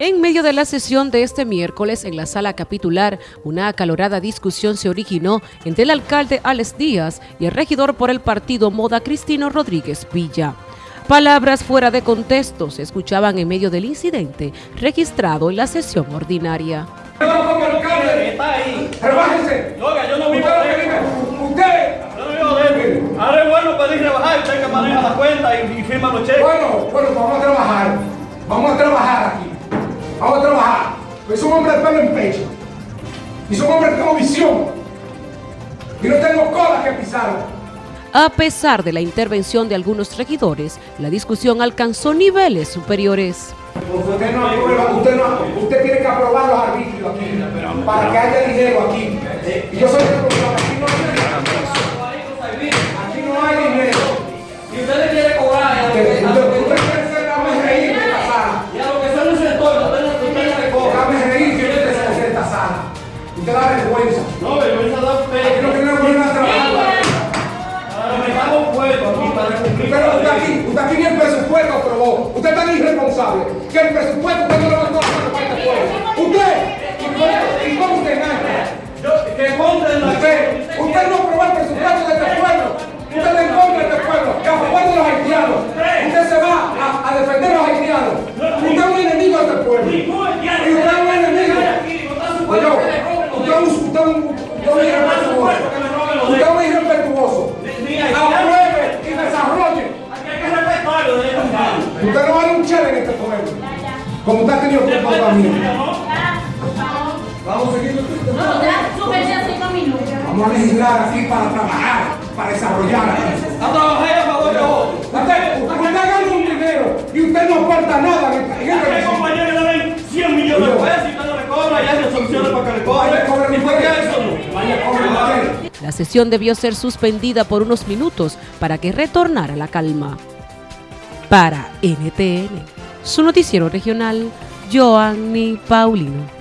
En medio de la sesión de este miércoles en la sala capitular, una acalorada discusión se originó entre el alcalde Alex Díaz y el regidor por el partido Moda Cristino Rodríguez Villa. Palabras fuera de contexto se escuchaban en medio del incidente registrado en la sesión ordinaria. ¡Rebájese! Oiga, yo no vivo Usted, de usted, Yo no vivo de Ahora es bueno pedir rebajar, usted que maneja la cuenta y, y firma los cheques. bueno, bueno, vamos a trabajar. Vamos a trabajar aquí. Pues soy un hombre de pelo en pecho. Y soy un hombre que tengo visión. Y no tengo cola que pisar. A pesar de la intervención de algunos regidores, la discusión alcanzó niveles superiores. Usted no aprueba, usted, no, usted tiene que aprobar los arbitrios aquí. Para que haya dinero aquí. Y yo soy que el presupuesto usted no lo mandó a. Usted, ¿y cómo- ¿y cómo usted conste en la Usted, usted no aprobó el presupuesto de este pueblo. Usted está en contra este pueblo, que a de los haitianos. Usted se va a, defender a los haitianos. Usted es un enemigo de este pueblo. Y usted es un enemigo. Oye, usted es un, usted Usted no vale un chévere en este pueblo. Como usted ha tenido comportamiento. Vamos a seguir. No, ya súbete a cinco minutos. Vamos a legislar aquí para trabajar, para desarrollar aquí. A trabajar a favor de otros. Usted, usted gana un dinero y usted no aporta nada compañeros que le den 100 millones de pesos y usted no le cobra y hay resoluciones para que le cobren ¿Y por qué eso no? Vaya, ustedes. La sesión debió ser suspendida por unos minutos para que retornara la calma. Para NTN, su noticiero regional, Joanny Paulino.